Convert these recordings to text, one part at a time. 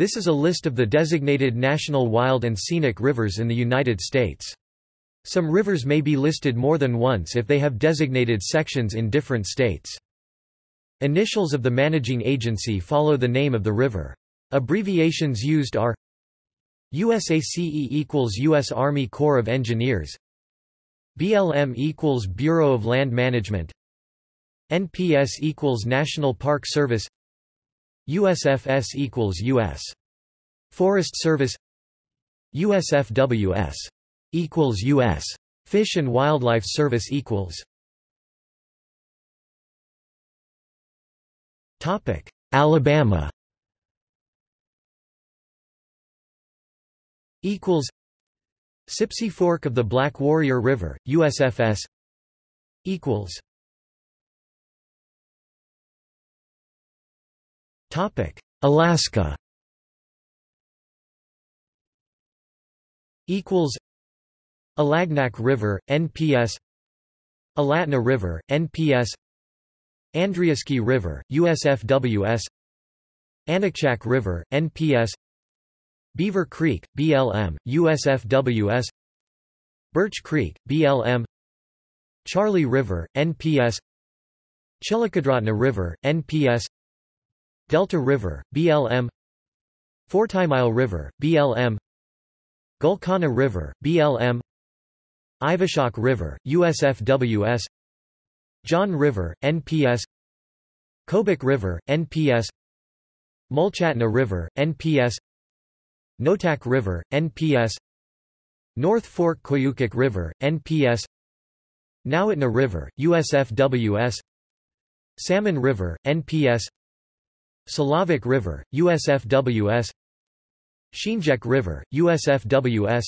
This is a list of the designated national wild and scenic rivers in the United States. Some rivers may be listed more than once if they have designated sections in different states. Initials of the managing agency follow the name of the river. Abbreviations used are USACE equals U.S. Army Corps of Engineers BLM equals Bureau of Land Management NPS equals National Park Service USFS equals U.S. Forest Service. USFWS equals U.S. Fish and Wildlife Service equals. Topic Alabama. Equals. Sipsey Fork of the Black Warrior River, USFS equals Alaska. Equals. Alagnak River NPS Alatna River NPS Andreafsky River USFWS Aniakchak River NPS Beaver Creek, BLM, USFWS Birch Creek, BLM Charley River, NPS Chilikadrotna River, NPS Delta River, BLM Fortymile River, BLM Gulkana River, BLM Ivishak River, USFWS John River, NPS Kobuk River, NPS Mulchatna River, NPS Noatak River, NPS North Fork Koyukuk River, NPS Nowitna River, USFWS Salmon River, NPS Selawik River, USFWS Sheenjek River, USFWS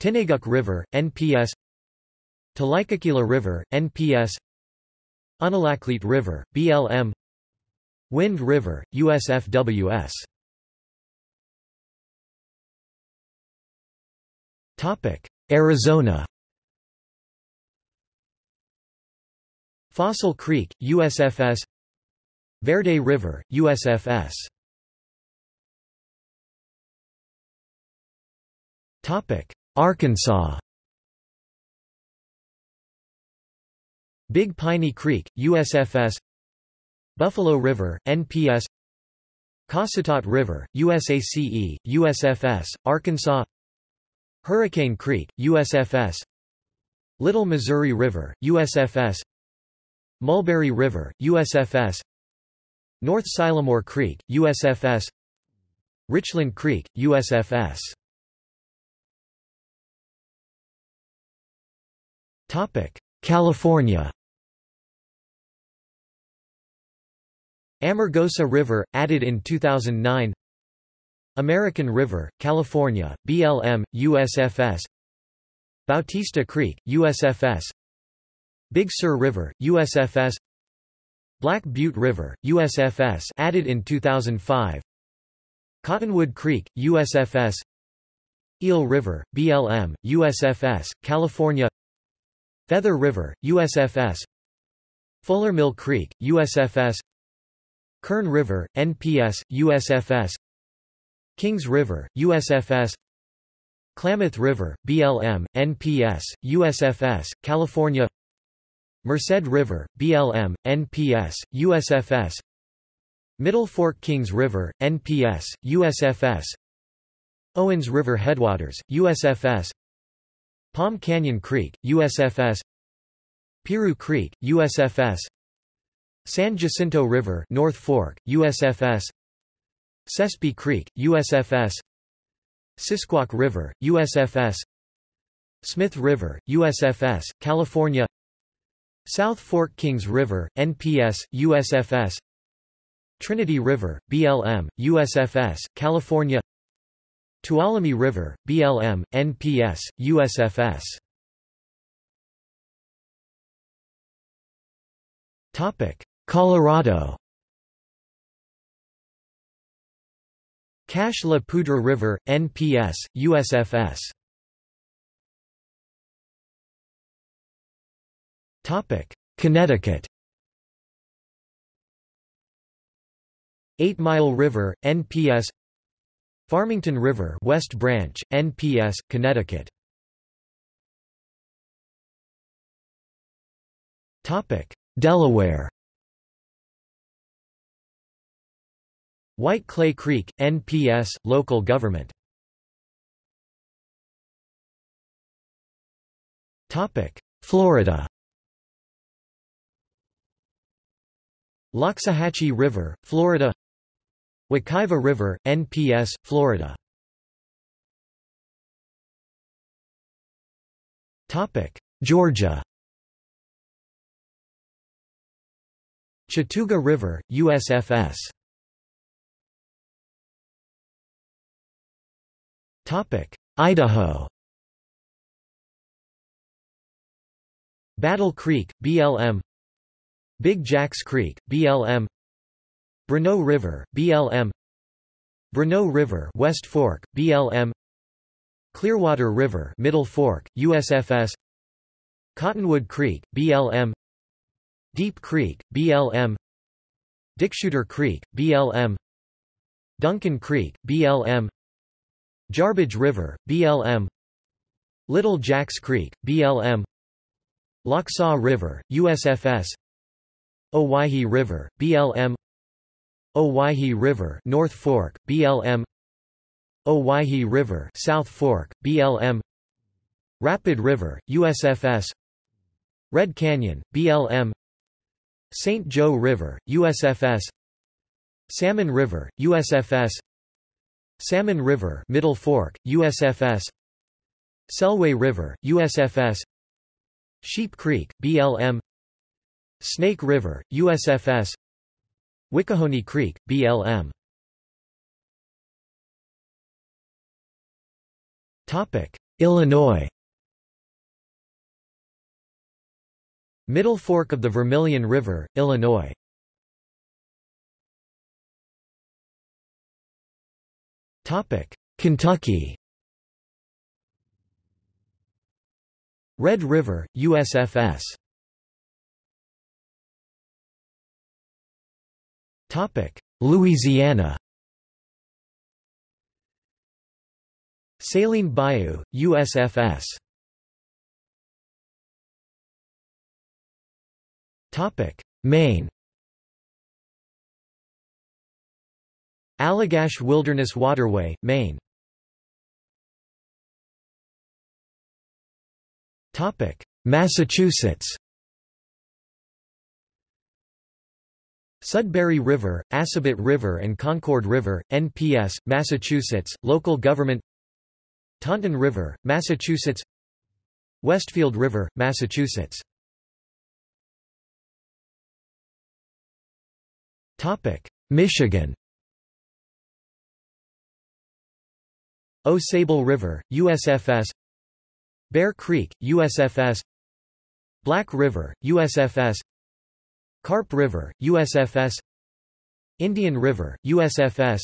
Tinayguk River, NPS Tlikakila River, NPS Unalakleet River, BLM Wind River, USFWS Arizona. Fossil Creek, USFS Verde River, USFS Arkansas. Big Piney Creek, USFS Buffalo River, NPS Cossatot River, USACE, USFS, Arkansas. Hurricane Creek, USFS Little Missouri River, USFS Mulberry River, USFS North Sylamore Creek, USFS Richland Creek, USFS California. Amargosa River, added in 2009 American River, California, BLM, USFS Bautista Creek, USFS Big Sur River, USFS Black Butte River, USFS added in 2005 Cottonwood Creek, USFS Eel River, BLM, USFS, California. Feather River, USFS Fuller Mill Creek, USFS Kern River, NPS, USFS Kings River, USFS Klamath River, BLM, NPS, USFS, California Merced River, BLM, NPS, USFS Middle Fork Kings River, NPS, USFS Owens River Headwaters, USFS Palm Canyon Creek, USFS Piru Creek, USFS San Jacinto River North Fork, USFS Sespe Creek, USFS Sisquoc River, USFS Smith River, USFS, California South Fork Kings River, NPS, USFS Trinity River, BLM, USFS, California Tuolumne River, BLM, NPS, USFS Colorado. Cache la Poudre River, NPS, USFS Connecticut. Eight Mile River, NPS Farmington River West Branch, NPS, Connecticut. Delaware. White Clay Creek, NPS, local government. Florida Loxahatchee River, Florida Wekiva River, NPS, Florida Georgia Chattooga River, USFS Topic Idaho Battle Creek, BLM Big Jacks Creek, BLM Bruneau River, BLM Bruneau River West Fork, BLM Clearwater River Middle Fork, USFS Cottonwood Creek, BLM Deep Creek, BLM Dickshooter Creek, BLM Duncan Creek, BLM Jarbidge River, BLM Little Jacks Creek, BLM Lochsa River, USFS Owyhee River, BLM Owyhee River North Fork, BLM Owyhee River South Fork, BLM Rapid River, USFS Red Canyon, BLM St. Joe River, USFS Salmon River, USFS Salmon River Middle Fork, USFS Selway River, USFS Sheep Creek, BLM Snake River, USFS Wickahoney Creek, BLM Illinois. Middle Fork of the Vermilion River, Illinois. Kentucky. Red River, USFS Louisiana. Saline Bayou, USFS Maine. Allagash Wilderness Waterway, Maine. Massachusetts Sudbury River, Assabet River and Concord River, NPS, Massachusetts, local government Taunton River, Massachusetts Westfield River, Massachusetts. Michigan. Au Sable River, USFS Bear Creek, USFS Black River, USFS Carp River, USFS Indian River, USFS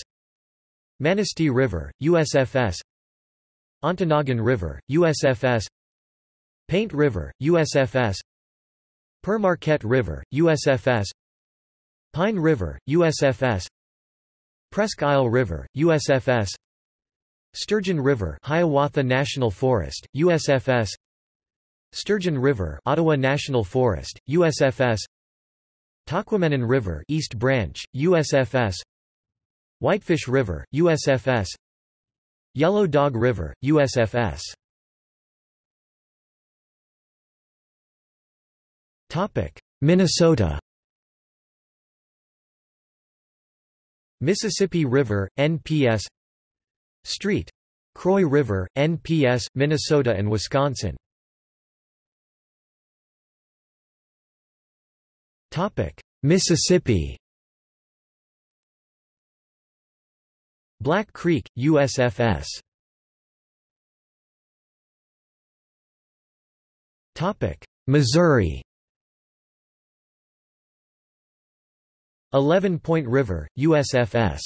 Manistee River, USFS Ontonagon River, USFS Paint River, USFS Pere Marquette River, USFS Pine River, USFS Presque Isle River, USFS Sturgeon River Hiawatha National Forest, USFS Sturgeon River Ottawa National Forest, USFS Tahquamenon River East Branch, USFS Whitefish River, USFS Yellow Dog River, USFS Minnesota. Mississippi River, NPS Street. Croix River, NPS, Minnesota and Wisconsin. Mississippi. Black Creek, USFS Missouri. Eleven Point River, USFS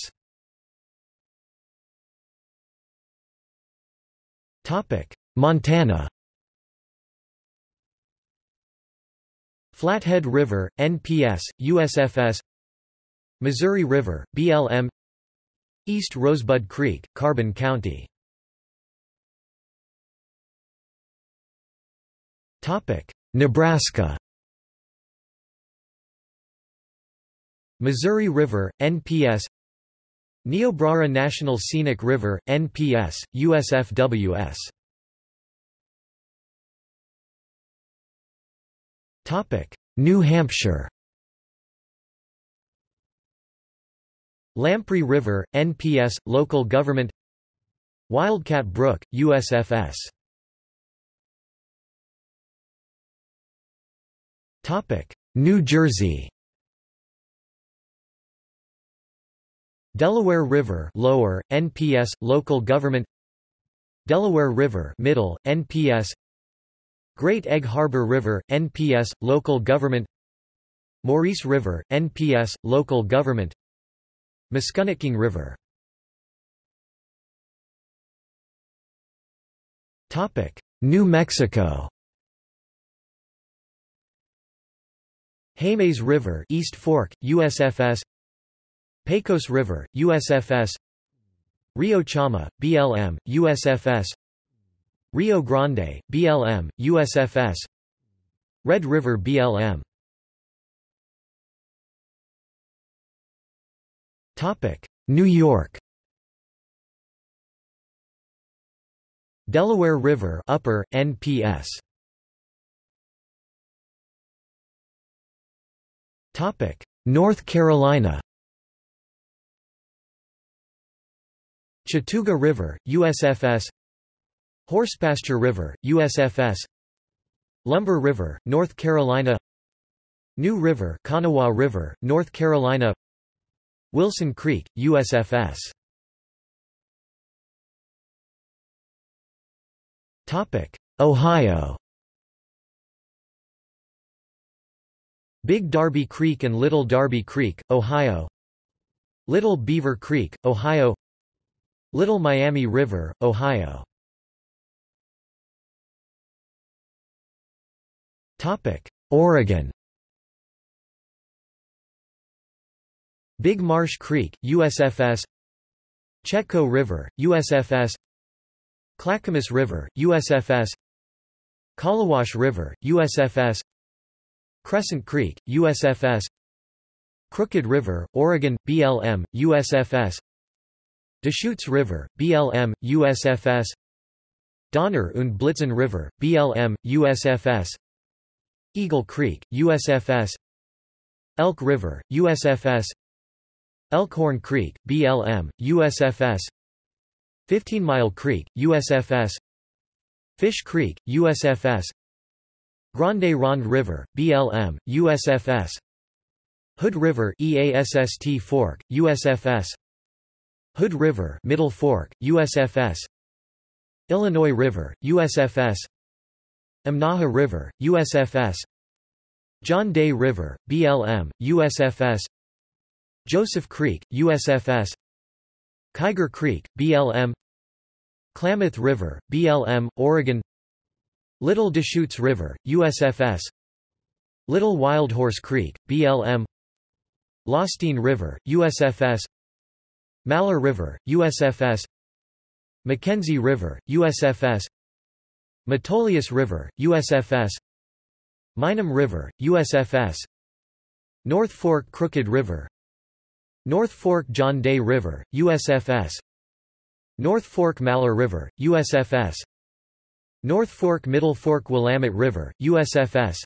Montana Flathead River, NPS, USFS Missouri River, BLM East Rosebud Creek, Carbon County. Nebraska. Missouri River, NPS Niobrara National Scenic River, NPS, USFWS New Hampshire. Lamprey River, NPS, Local Government. Wildcat Brook, USFS New Jersey. Delaware River Lower, NPS, Local Government. Delaware River Middle, NPS Great Egg Harbor River, NPS, Local Government Maurice River, NPS, Local Government Musconetcong River New Mexico Jemez River East Fork, USFS Pecos River, USFS Rio Chama, BLM, USFS Rio Grande, BLM, USFS Red River BLM New York. Delaware River Upper, NPS North Carolina. Chattooga River, USFS Horsepasture River, USFS Lumber River, North Carolina. New River Kanawha River, North Carolina. Wilson Creek, USFS Ohio. Big Darby Creek and Little Darby Creek, Ohio. Little Beaver Creek, Ohio. Little Miami River, Ohio Oregon. Big Marsh Creek, USFS Chetco River, USFS Clackamas River, USFS Collawash River, USFS Crescent Creek, USFS Crooked River, Oregon, BLM, USFS Deschutes River, BLM, USFS Donner und Blitzen River, BLM, USFS Eagle Creek, USFS Elk River, USFS Elkhorn Creek, BLM, USFS 15 Mile Creek, USFS Fish Creek, USFS Grande Ronde River, BLM, USFS Hood River EASST Fork, USFS Hood River Middle Fork, USFS Illinois River, USFS Imnaha River, USFS John Day River, BLM, USFS Joseph Creek, USFS Kiger Creek, BLM Klamath River, BLM, Oregon. Little Deschutes River, USFS Little Wild Horse Creek, BLM Lostine River, USFS Malheur River, USFS McKenzie River, USFS Metolius River, USFS Minam River, USFS North Fork Crooked River North Fork John Day River, USFS North Fork Malheur River, USFS North Fork Middle Fork Willamette River, USFS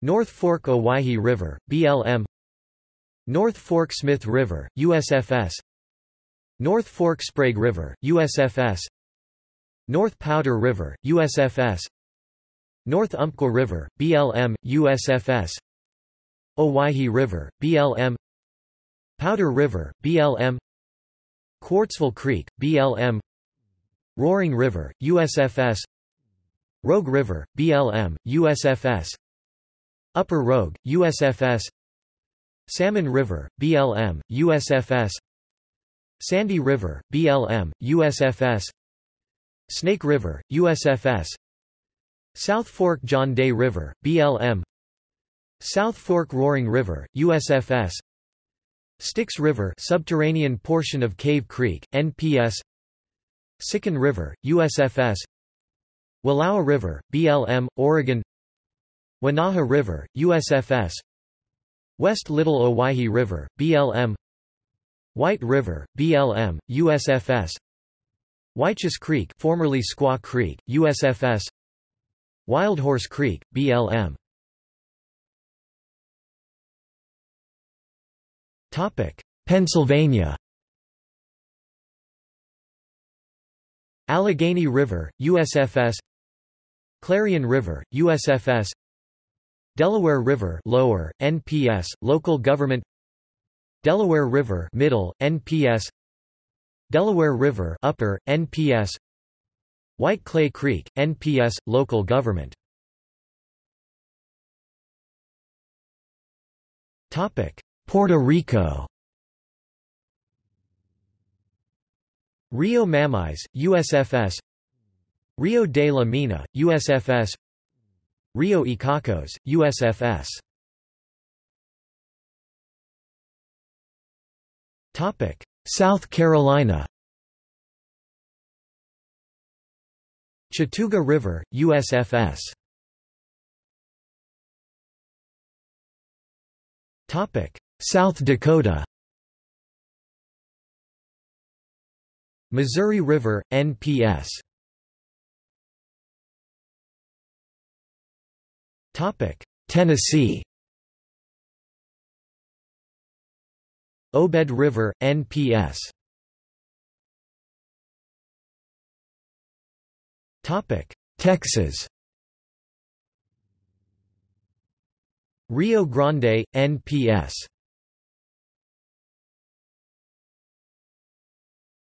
North Fork Owyhee River, BLM North Fork Smith River, USFS North Fork Sprague River, USFS North Powder River, USFS North Umpqua River, BLM, USFS Owyhee River, BLM Powder River, BLM Quartzville Creek, BLM Roaring River, USFS Rogue River, BLM, USFS Upper Rogue, USFS Salmon River, BLM, USFS Sandy River, BLM, USFS Snake River, USFS South Fork John Day River, BLM South Fork Roaring River, USFS Styx River subterranean portion of Cave Creek, NPS Sycan River, USFS Wallowa River, BLM, Oregon. Wenaha River, USFS West Little Owyhee River, BLM White River, BLM, USFS Whychus Creek formerly Squaw Creek, USFS Wildhorse Creek, BLM Pennsylvania. Allegheny River, USFS Clarion River, USFS Delaware River lower, NPS, local government Delaware River middle, NPS Delaware River upper, NPS White Clay Creek, NPS, local government. Puerto Rico. Rio Mameyes, USFS Rio de la Mina, USFS Rio Icacos, USFS South Carolina Chattooga River, USFS Topic South Dakota. Missouri River, NPS Topic Tennessee Obed River, NPS Topic Texas. Rio Grande, NPS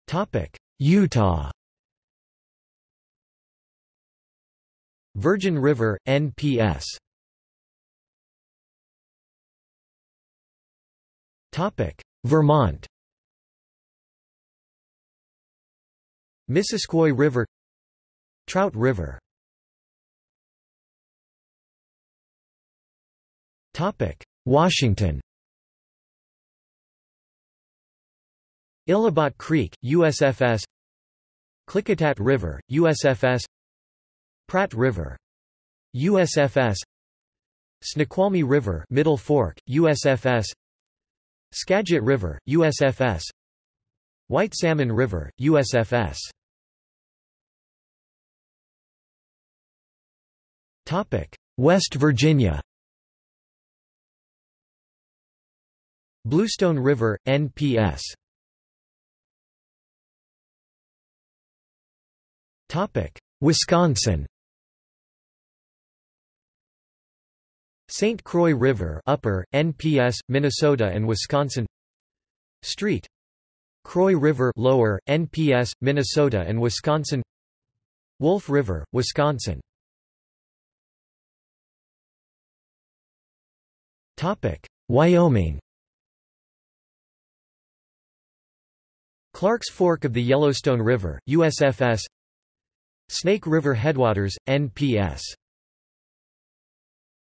Topic Utah. Virgin River, NPS Vermont. Missisquoi River. Trout River. Washington. Illabot Creek, USFS Klickitat River, USFS Pratt River USFS Snoqualmie River Middle Fork USFS Skagit River USFS White Salmon River USFS West Virginia. Bluestone River NPS Topic Wisconsin St. Croix River Upper, NPS, Minnesota and Wisconsin. Street. Croix River Lower, NPS, Minnesota and Wisconsin. Wolf River, Wisconsin. Wyoming. Clarks Fork of the Yellowstone River, USFS Snake River Headwaters, NPS